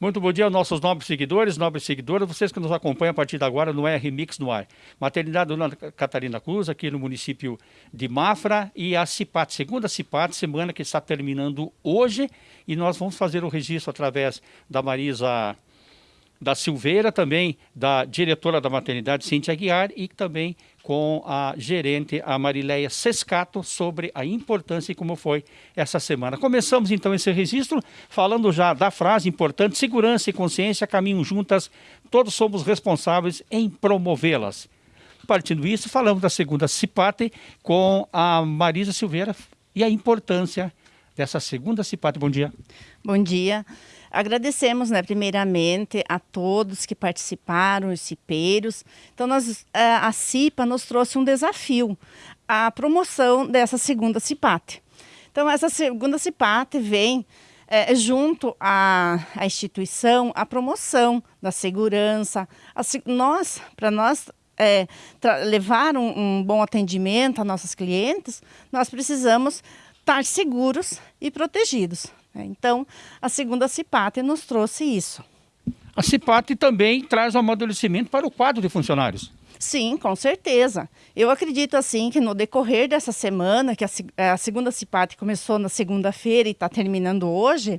Muito bom dia aos nossos nobres seguidores, nobres seguidoras, vocês que nos acompanham a partir de agora no R Mix no ar. Maternidade Dona Catarina Cruz, aqui no município de Mafra, e a CIPAT, segunda CIPAT, semana que está terminando hoje, e nós vamos fazer o registro através da Marisa da Silveira, também da diretora da maternidade, Cintia Aguiar, e também com a gerente, a Marileia Sescato, sobre a importância e como foi essa semana. Começamos então esse registro falando já da frase importante, segurança e consciência caminham juntas, todos somos responsáveis em promovê-las. Partindo disso, falamos da segunda CIPATE com a Marisa Silveira e a importância dessa segunda CIPATE. Bom dia. Bom dia. Agradecemos, né, primeiramente, a todos que participaram, os cipeiros. Então, nós, a CIPA nos trouxe um desafio, a promoção dessa segunda CIPAT. Então, essa segunda CIPAT vem é, junto à, à, instituição a promoção da segurança. A, nós, para nós é, levar um, um bom atendimento a nossos clientes, nós precisamos estar seguros e protegidos. Né? Então, a segunda CIPAT nos trouxe isso. A CIPAT também traz um amadurecimento para o quadro de funcionários. Sim, com certeza. Eu acredito assim que no decorrer dessa semana, que a, a segunda CIPAT começou na segunda-feira e está terminando hoje,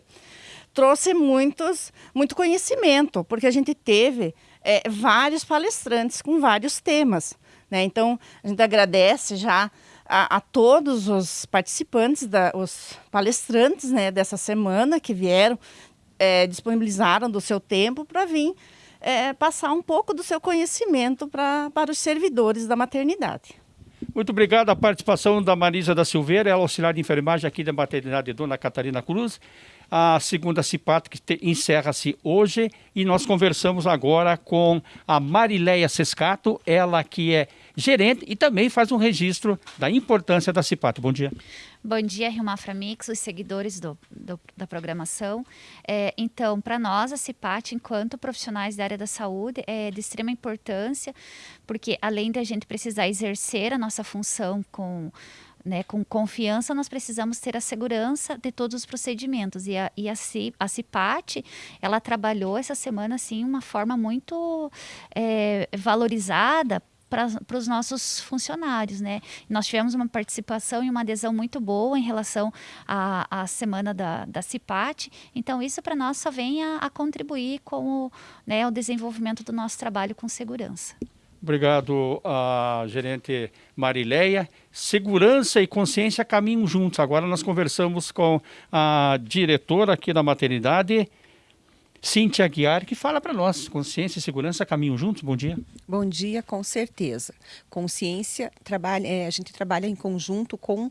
trouxe muitos, muito conhecimento, porque a gente teve é, vários palestrantes com vários temas. Né? Então, a gente agradece já a, a todos os participantes, da, os palestrantes né, dessa semana que vieram, é, disponibilizaram do seu tempo para vir é, passar um pouco do seu conhecimento pra, para os servidores da maternidade. Muito obrigado a participação da Marisa da Silveira, ela é auxiliar de enfermagem aqui da maternidade Dona Catarina Cruz. A segunda CIPAT que encerra-se hoje e nós conversamos agora com a Marileia Sescato, ela que é gerente e também faz um registro da importância da CIPAT. Bom dia. Bom dia, Rio Mafra Mix, os seguidores do, do da programação. É, então, para nós, a CIPAT, enquanto profissionais da área da saúde, é de extrema importância, porque além de a gente precisar exercer a nossa função com né, com confiança, nós precisamos ter a segurança de todos os procedimentos. E a, e a, a CIPAT, ela trabalhou essa semana, assim, uma forma muito é, valorizada para os nossos funcionários, né? Nós tivemos uma participação e uma adesão muito boa em relação à, à semana da, da CIPAT, então isso para nós só vem a, a contribuir com o, né, o desenvolvimento do nosso trabalho com segurança. Obrigado, a gerente Marileia. Segurança e consciência caminham juntos. Agora nós conversamos com a diretora aqui da maternidade, Cintia Aguiar, que fala para nós, consciência e segurança caminham juntos, bom dia. Bom dia, com certeza. Consciência, trabalha, é, a gente trabalha em conjunto com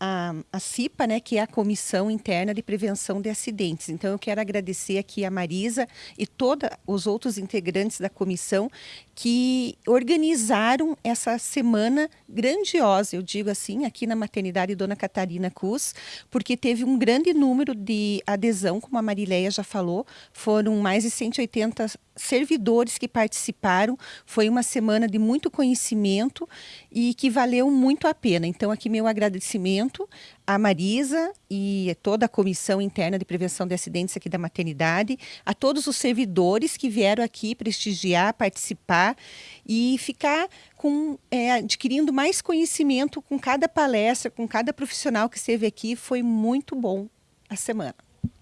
a, a CIPA, né, que é a Comissão Interna de Prevenção de Acidentes. Então, eu quero agradecer aqui a Marisa e todos os outros integrantes da comissão que organizaram essa semana grandiosa, eu digo assim, aqui na maternidade Dona Catarina Cus, porque teve um grande número de adesão, como a Marileia já falou, foram mais de 180 servidores que participaram, foi uma semana de muito conhecimento e que valeu muito a pena. Então, aqui meu agradecimento a Marisa e toda a comissão interna de prevenção de acidentes aqui da maternidade, a todos os servidores que vieram aqui prestigiar, participar e ficar com, é, adquirindo mais conhecimento com cada palestra, com cada profissional que esteve aqui. Foi muito bom a semana.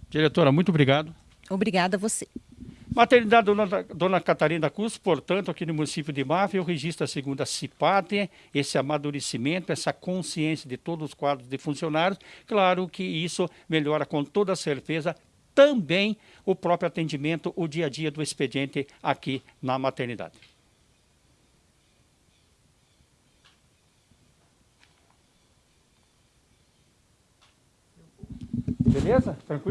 Diretora, muito obrigado. Obrigada a você. Maternidade Dona, Dona Catarina Cruz, portanto, aqui no município de Mafra, eu registro a segunda CIPAT, esse amadurecimento, essa consciência de todos os quadros de funcionários. Claro que isso melhora com toda certeza também o próprio atendimento, o dia a dia do expediente aqui na maternidade. Beleza? Tranquilo?